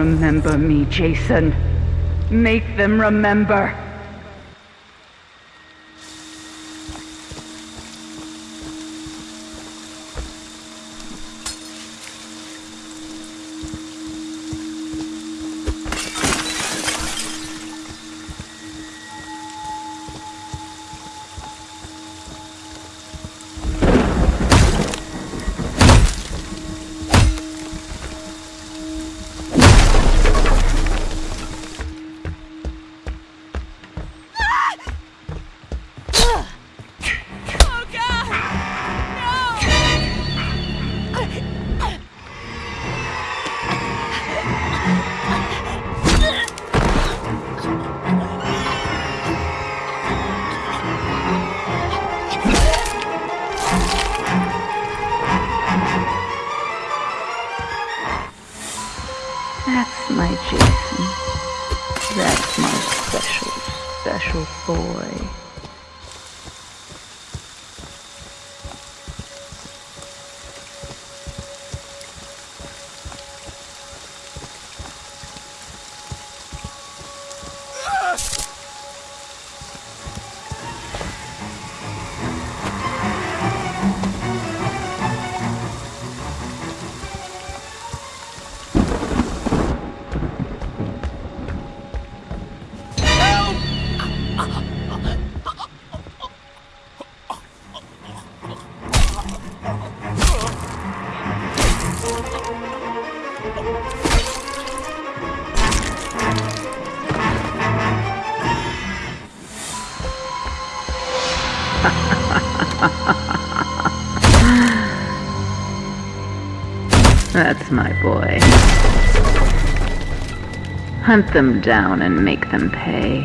remember me, Jason. Make them remember. That's my Jason. That's my special, special boy. That's my boy. Hunt them down and make them pay.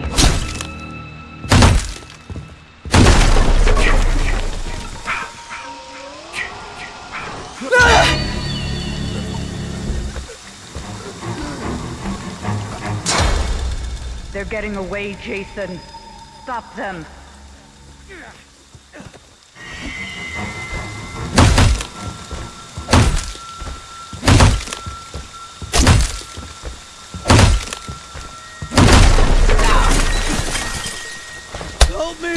They're getting away, Jason. Stop them. Help me!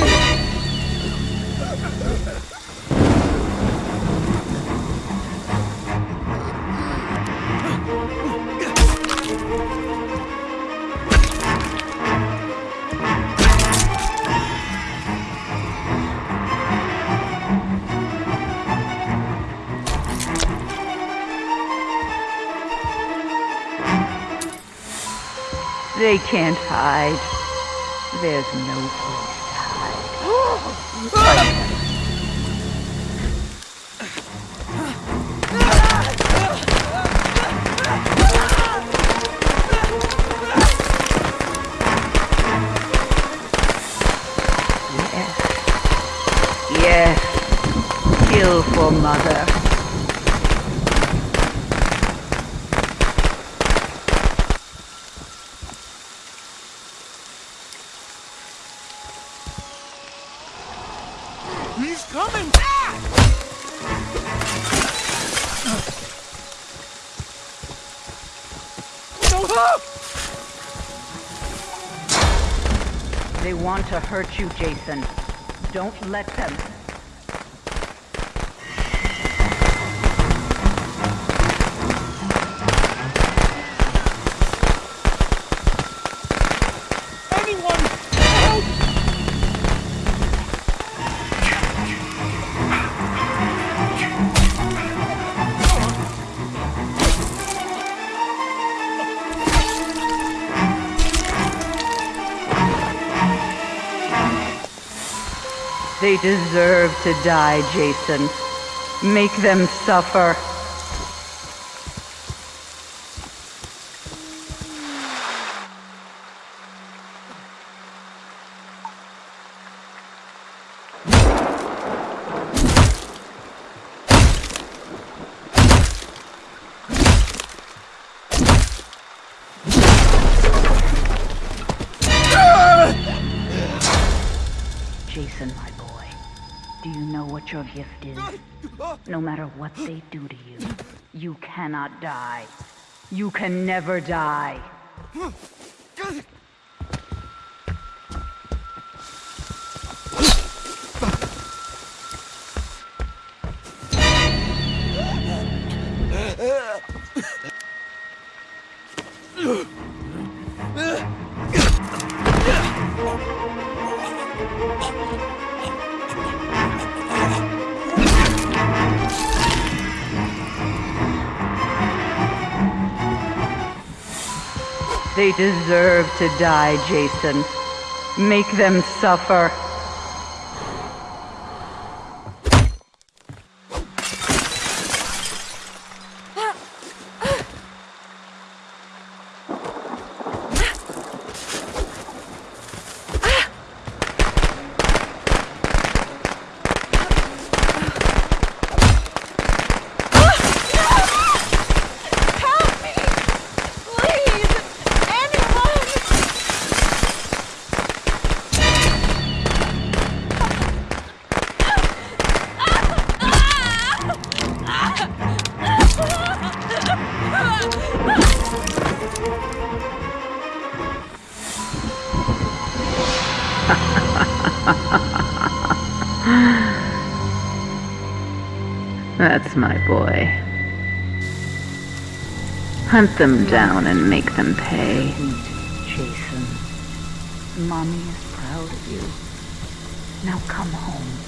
They can't hide. There's no place Yes. Kill for mother. They want to hurt you, Jason. Don't let them. They deserve to die, Jason. Make them suffer. Jason, my boy, do you know what your gift is? No matter what they do to you, you cannot die. You can never die. They deserve to die, Jason. Make them suffer. That's my boy. Hunt them down and make them pay. Jason. Mommy is proud of you. Now come home.